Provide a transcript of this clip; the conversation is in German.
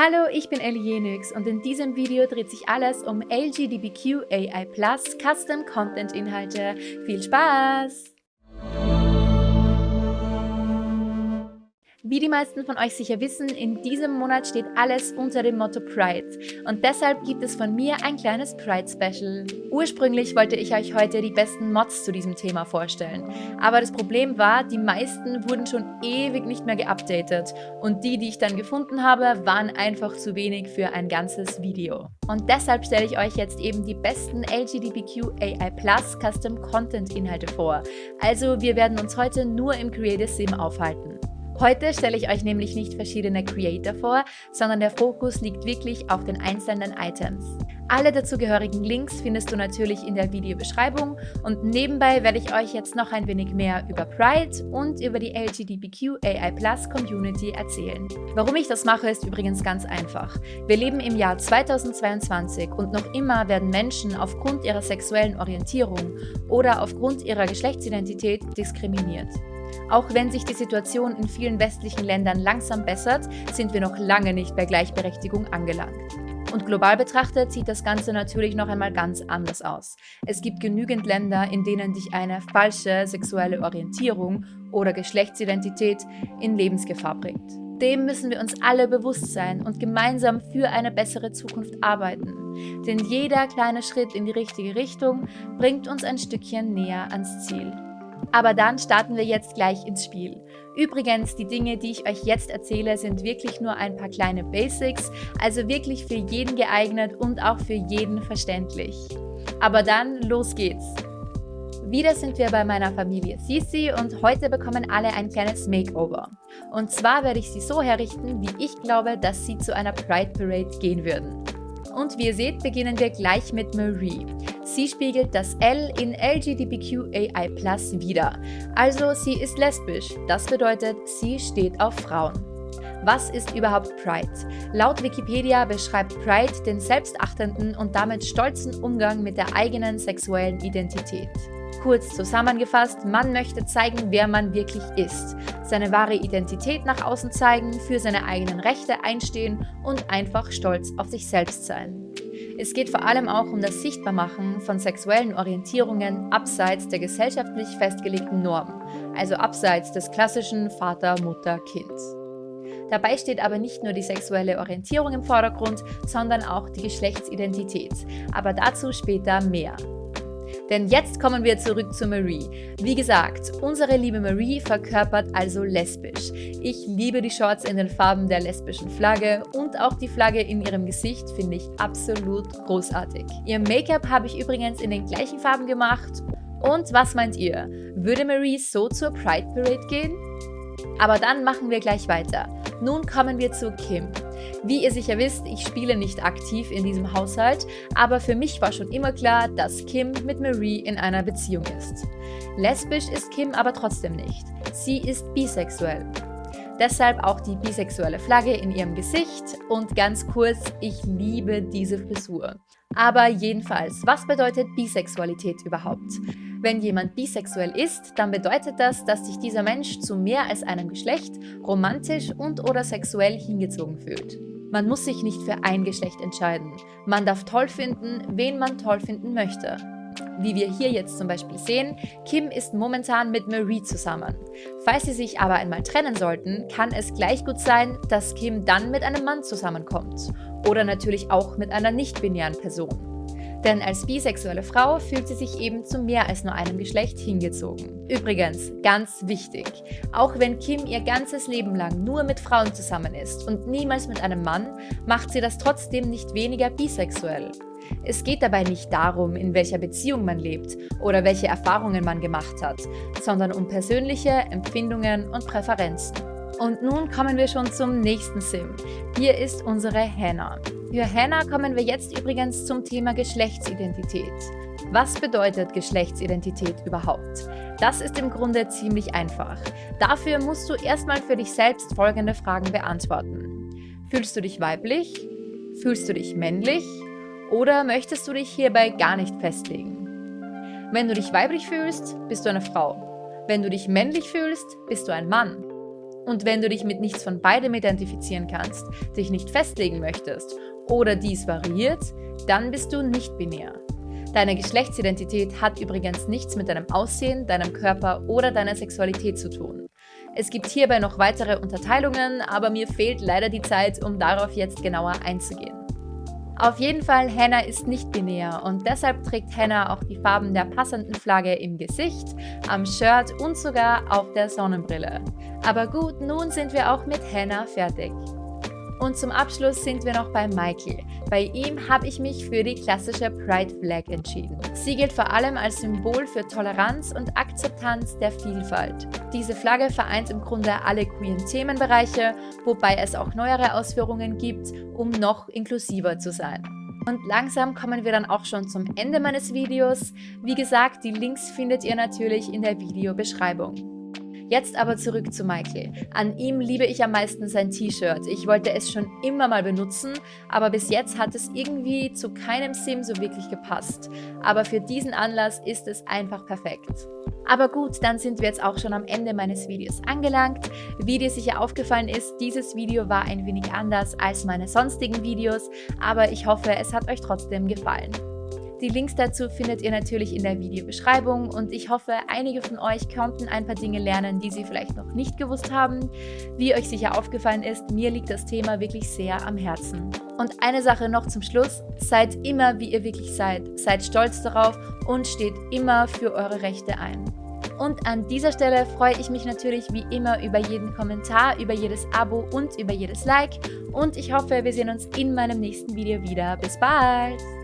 Hallo, ich bin Ellie und in diesem Video dreht sich alles um LGBTQ AI Custom Content Inhalte. Viel Spaß! Wie die meisten von euch sicher wissen, in diesem Monat steht alles unter dem Motto Pride und deshalb gibt es von mir ein kleines Pride-Special. Ursprünglich wollte ich euch heute die besten Mods zu diesem Thema vorstellen, aber das Problem war, die meisten wurden schon ewig nicht mehr geupdatet und die, die ich dann gefunden habe, waren einfach zu wenig für ein ganzes Video. Und deshalb stelle ich euch jetzt eben die besten LGBTQ AI Plus Custom Content Inhalte vor. Also wir werden uns heute nur im Creative Sim aufhalten. Heute stelle ich euch nämlich nicht verschiedene Creator vor, sondern der Fokus liegt wirklich auf den einzelnen Items. Alle dazugehörigen Links findest du natürlich in der Videobeschreibung und nebenbei werde ich euch jetzt noch ein wenig mehr über Pride und über die LGBTQ AI Plus Community erzählen. Warum ich das mache, ist übrigens ganz einfach. Wir leben im Jahr 2022 und noch immer werden Menschen aufgrund ihrer sexuellen Orientierung oder aufgrund ihrer Geschlechtsidentität diskriminiert. Auch wenn sich die Situation in vielen westlichen Ländern langsam bessert, sind wir noch lange nicht bei Gleichberechtigung angelangt. Und global betrachtet sieht das Ganze natürlich noch einmal ganz anders aus. Es gibt genügend Länder, in denen dich eine falsche sexuelle Orientierung oder Geschlechtsidentität in Lebensgefahr bringt. Dem müssen wir uns alle bewusst sein und gemeinsam für eine bessere Zukunft arbeiten. Denn jeder kleine Schritt in die richtige Richtung bringt uns ein Stückchen näher ans Ziel. Aber dann starten wir jetzt gleich ins Spiel. Übrigens, die Dinge, die ich euch jetzt erzähle, sind wirklich nur ein paar kleine Basics, also wirklich für jeden geeignet und auch für jeden verständlich. Aber dann, los geht's! Wieder sind wir bei meiner Familie Sisi und heute bekommen alle ein kleines Makeover. Und zwar werde ich sie so herrichten, wie ich glaube, dass sie zu einer Pride Parade gehen würden. Und wie ihr seht, beginnen wir gleich mit Marie. Sie spiegelt das L in LGBTQAI+ wider. Also sie ist lesbisch. Das bedeutet, sie steht auf Frauen. Was ist überhaupt Pride? Laut Wikipedia beschreibt Pride den selbstachtenden und damit stolzen Umgang mit der eigenen sexuellen Identität. Kurz zusammengefasst, man möchte zeigen, wer man wirklich ist, seine wahre Identität nach außen zeigen, für seine eigenen Rechte einstehen und einfach stolz auf sich selbst sein. Es geht vor allem auch um das Sichtbarmachen von sexuellen Orientierungen abseits der gesellschaftlich festgelegten Normen, also abseits des klassischen Vater, Mutter, Kind. Dabei steht aber nicht nur die sexuelle Orientierung im Vordergrund, sondern auch die Geschlechtsidentität. Aber dazu später mehr. Denn jetzt kommen wir zurück zu Marie. Wie gesagt, unsere liebe Marie verkörpert also lesbisch. Ich liebe die Shorts in den Farben der lesbischen Flagge und auch die Flagge in ihrem Gesicht finde ich absolut großartig. Ihr Make-up habe ich übrigens in den gleichen Farben gemacht. Und was meint ihr? Würde Marie so zur Pride Parade gehen? Aber dann machen wir gleich weiter. Nun kommen wir zu Kim. Wie ihr sicher wisst, ich spiele nicht aktiv in diesem Haushalt, aber für mich war schon immer klar, dass Kim mit Marie in einer Beziehung ist. Lesbisch ist Kim aber trotzdem nicht. Sie ist bisexuell. Deshalb auch die bisexuelle Flagge in ihrem Gesicht und ganz kurz, ich liebe diese Frisur. Aber jedenfalls, was bedeutet Bisexualität überhaupt? Wenn jemand bisexuell ist, dann bedeutet das, dass sich dieser Mensch zu mehr als einem Geschlecht romantisch und oder sexuell hingezogen fühlt. Man muss sich nicht für ein Geschlecht entscheiden. Man darf toll finden, wen man toll finden möchte. Wie wir hier jetzt zum Beispiel sehen, Kim ist momentan mit Marie zusammen. Falls sie sich aber einmal trennen sollten, kann es gleich gut sein, dass Kim dann mit einem Mann zusammenkommt. Oder natürlich auch mit einer nicht-binären Person. Denn als bisexuelle Frau fühlt sie sich eben zu mehr als nur einem Geschlecht hingezogen. Übrigens, ganz wichtig, auch wenn Kim ihr ganzes Leben lang nur mit Frauen zusammen ist und niemals mit einem Mann, macht sie das trotzdem nicht weniger bisexuell. Es geht dabei nicht darum, in welcher Beziehung man lebt oder welche Erfahrungen man gemacht hat, sondern um persönliche Empfindungen und Präferenzen. Und nun kommen wir schon zum nächsten Sim. Hier ist unsere Hannah. Für Hannah kommen wir jetzt übrigens zum Thema Geschlechtsidentität. Was bedeutet Geschlechtsidentität überhaupt? Das ist im Grunde ziemlich einfach. Dafür musst du erstmal für dich selbst folgende Fragen beantworten. Fühlst du dich weiblich? Fühlst du dich männlich? Oder möchtest du dich hierbei gar nicht festlegen? Wenn du dich weiblich fühlst, bist du eine Frau. Wenn du dich männlich fühlst, bist du ein Mann. Und wenn du dich mit nichts von beidem identifizieren kannst, dich nicht festlegen möchtest oder dies variiert, dann bist du nicht binär. Deine Geschlechtsidentität hat übrigens nichts mit deinem Aussehen, deinem Körper oder deiner Sexualität zu tun. Es gibt hierbei noch weitere Unterteilungen, aber mir fehlt leider die Zeit, um darauf jetzt genauer einzugehen. Auf jeden Fall, Hannah ist nicht binär und deshalb trägt Hannah auch die Farben der passenden Flagge im Gesicht, am Shirt und sogar auf der Sonnenbrille. Aber gut, nun sind wir auch mit Hannah fertig. Und zum Abschluss sind wir noch bei Michael. Bei ihm habe ich mich für die klassische Pride Flag entschieden. Sie gilt vor allem als Symbol für Toleranz und Akzeptanz der Vielfalt. Diese Flagge vereint im Grunde alle queeren Themenbereiche, wobei es auch neuere Ausführungen gibt, um noch inklusiver zu sein. Und langsam kommen wir dann auch schon zum Ende meines Videos. Wie gesagt, die Links findet ihr natürlich in der Videobeschreibung. Jetzt aber zurück zu Michael. An ihm liebe ich am meisten sein T-Shirt. Ich wollte es schon immer mal benutzen, aber bis jetzt hat es irgendwie zu keinem Sim so wirklich gepasst. Aber für diesen Anlass ist es einfach perfekt. Aber gut, dann sind wir jetzt auch schon am Ende meines Videos angelangt. Wie dir sicher aufgefallen ist, dieses Video war ein wenig anders als meine sonstigen Videos, aber ich hoffe, es hat euch trotzdem gefallen. Die Links dazu findet ihr natürlich in der Videobeschreibung und ich hoffe, einige von euch konnten ein paar Dinge lernen, die sie vielleicht noch nicht gewusst haben. Wie euch sicher aufgefallen ist, mir liegt das Thema wirklich sehr am Herzen. Und eine Sache noch zum Schluss, seid immer wie ihr wirklich seid, seid stolz darauf und steht immer für eure Rechte ein. Und an dieser Stelle freue ich mich natürlich wie immer über jeden Kommentar, über jedes Abo und über jedes Like. Und ich hoffe, wir sehen uns in meinem nächsten Video wieder. Bis bald!